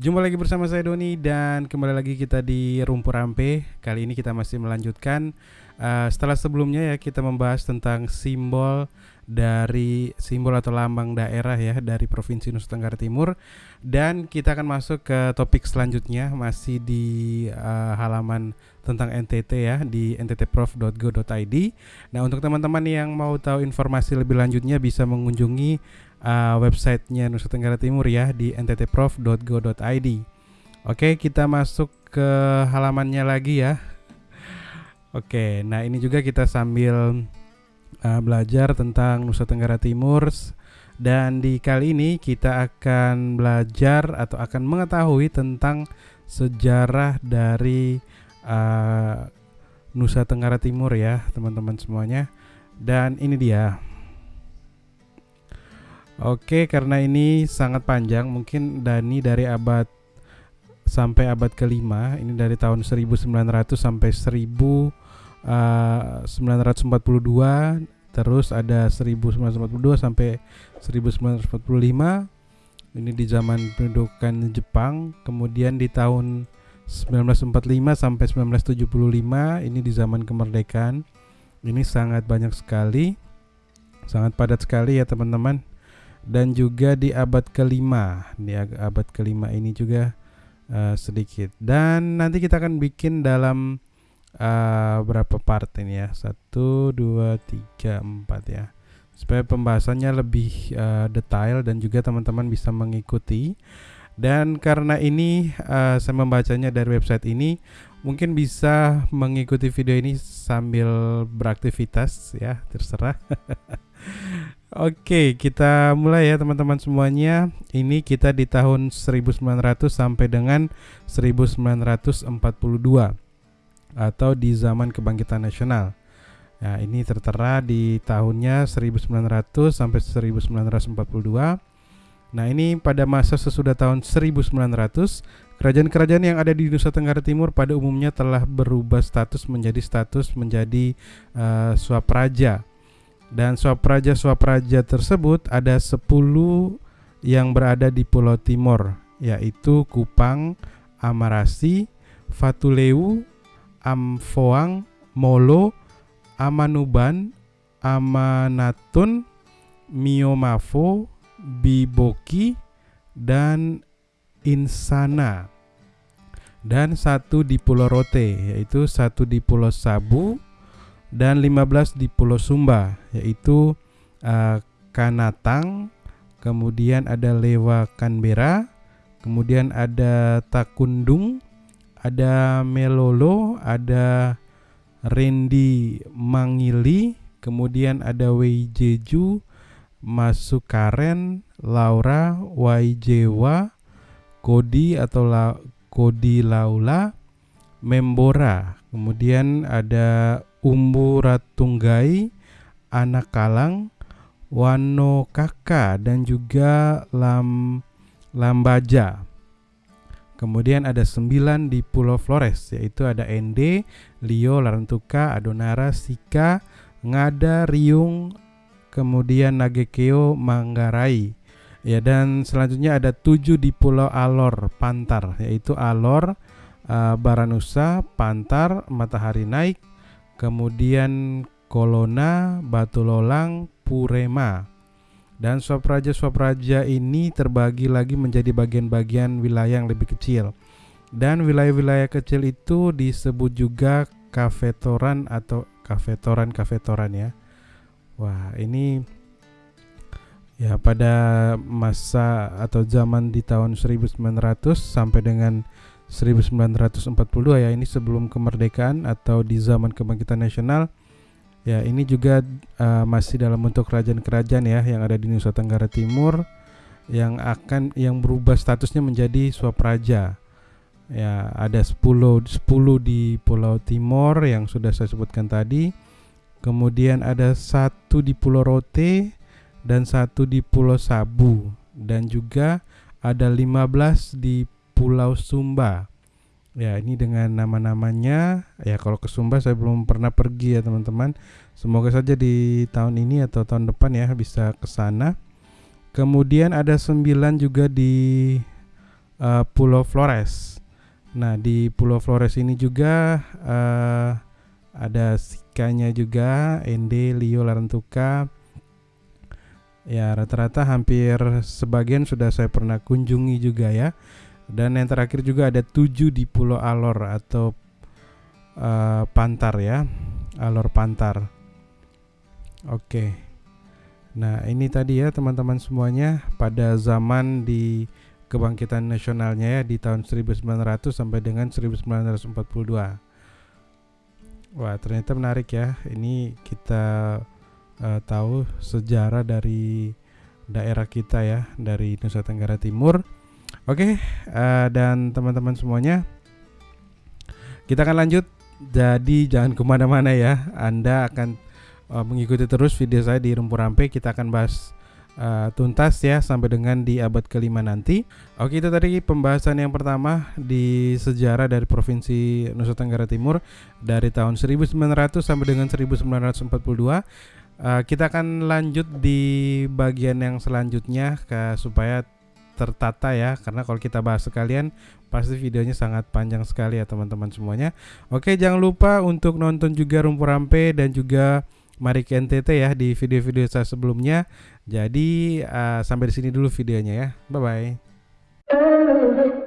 Jumpa lagi bersama saya Doni dan kembali lagi kita di Rumpur Rampe. Kali ini kita masih melanjutkan uh, setelah sebelumnya ya kita membahas tentang simbol dari simbol atau lambang daerah ya dari Provinsi Nusa Tenggara Timur dan kita akan masuk ke topik selanjutnya masih di uh, halaman tentang NTT ya di nttprof.go.id. Nah, untuk teman-teman yang mau tahu informasi lebih lanjutnya bisa mengunjungi uh, websitenya Nusa Tenggara Timur ya di nttprof.go.id. Oke, kita masuk ke halamannya lagi ya. Oke, nah ini juga kita sambil uh, belajar tentang Nusa Tenggara Timur dan di kali ini kita akan belajar atau akan mengetahui tentang sejarah dari uh, Nusa Tenggara Timur ya, teman-teman semuanya. Dan ini dia Oke, karena ini sangat panjang, mungkin Dani dari abad sampai abad kelima, ini dari tahun 1900 sampai 1942, uh, terus ada 1942 sampai 1945. Ini di zaman pendudukan Jepang, kemudian di tahun 1945 sampai 1975 ini di zaman kemerdekaan. Ini sangat banyak sekali. Sangat padat sekali ya, teman-teman dan juga di abad kelima di abad kelima ini juga uh, sedikit dan nanti kita akan bikin dalam uh, berapa part ini ya? Satu dua tiga empat ya. Supaya pembahasannya lebih uh, detail dan juga teman-teman bisa mengikuti. Dan karena ini uh, saya membacanya dari website ini mungkin bisa mengikuti video ini sambil beraktivitas ya terserah. Oke, kita mulai ya teman-teman semuanya. Ini kita di tahun 1900 sampai dengan 1942 atau di zaman kebangkitan nasional. Nah, ini tertera di tahunnya 1900 sampai 1942. Nah, ini pada masa sesudah tahun 1900, kerajaan-kerajaan yang ada di Nusa Tenggara Timur pada umumnya telah berubah status menjadi status menjadi uh, swapraja dan swapraja-swapraja tersebut ada 10 yang berada di Pulau Timur yaitu Kupang, Amarasi, Fatuleu, Amfoang, Molo, Amanuban, Amanatun, Miomafo, Biboki, dan Insana. Dan satu di Pulau Rote, yaitu satu di Pulau Sabu, dan 15 di Pulau Sumba yaitu uh, Kanatang, kemudian ada Lewa Canberra, kemudian ada Takundung, ada Melolo, ada Rendi Mangili, kemudian ada Weijeju, Masukaren, Laura, Waijewa, Kodi atau La, Kodi Laula, Membora, kemudian ada Umbu Ratunggai, Anak Kalang, Wano Kaka dan juga Lam Lambaja. Kemudian ada sembilan di Pulau Flores yaitu ada Ende, Lio, Larantuka, Adonara, Sika, Ngada, Riung, kemudian Nagekeo, Manggarai. Ya dan selanjutnya ada tujuh di Pulau Alor, Pantar yaitu Alor, uh, Baranusa, Pantar, Matahari Naik, kemudian Kolona, Batu Lolang, Purema. Dan swapraja-swapraja ini terbagi lagi menjadi bagian-bagian wilayah yang lebih kecil. Dan wilayah-wilayah kecil itu disebut juga kafetoran atau kafetoran-kafetoran ya. Wah, ini ya pada masa atau zaman di tahun 1900 sampai dengan 1942 ya ini sebelum kemerdekaan atau di zaman kebangkitan nasional ya ini juga uh, masih dalam bentuk kerajaan-kerajaan ya yang ada di Nusa Tenggara Timur yang akan yang berubah statusnya menjadi swapraja ya ada 10 10 di Pulau Timor yang sudah saya sebutkan tadi. Kemudian ada satu di Pulau Rote dan satu di Pulau Sabu. Dan juga ada 15 di Pulau Sumba. Ya, ini dengan nama-namanya. Ya, kalau ke Sumba saya belum pernah pergi ya, teman-teman. Semoga saja di tahun ini atau tahun depan ya bisa ke sana. Kemudian ada sembilan juga di uh, Pulau Flores. Nah, di Pulau Flores ini juga uh, ada sikanya juga, Ende, Lio, Larantuka. Ya, rata-rata hampir sebagian sudah saya pernah kunjungi juga ya. Dan yang terakhir juga ada tujuh di Pulau Alor atau uh, Pantar ya, Alor Pantar. Oke. Nah, ini tadi ya teman-teman semuanya pada zaman di kebangkitan nasionalnya ya di tahun 1900 sampai dengan 1942. Wah, ternyata menarik ya. Ini kita uh, tahu sejarah dari daerah kita ya, dari Nusa Tenggara Timur. Oke, uh, dan teman-teman semuanya, kita akan lanjut. Jadi jangan ke mana-mana ya. Anda akan uh, mengikuti terus video saya di Rumpur Rampe. Kita akan bahas uh, tuntas ya sampai dengan di abad kelima nanti. Oke itu tadi pembahasan yang pertama di sejarah dari provinsi Nusa Tenggara Timur dari tahun 1900 sampai dengan 1942. Uh, kita akan lanjut di bagian yang selanjutnya ke, supaya tertata ya karena kalau kita bahas sekalian pasti videonya sangat panjang sekali ya teman-teman semuanya. Oke jangan lupa untuk nonton juga Rumpur Rampe dan juga Mari ke NTT ya di video-video saya sebelumnya. Jadi uh, sampai di sini dulu videonya ya. Bye bye.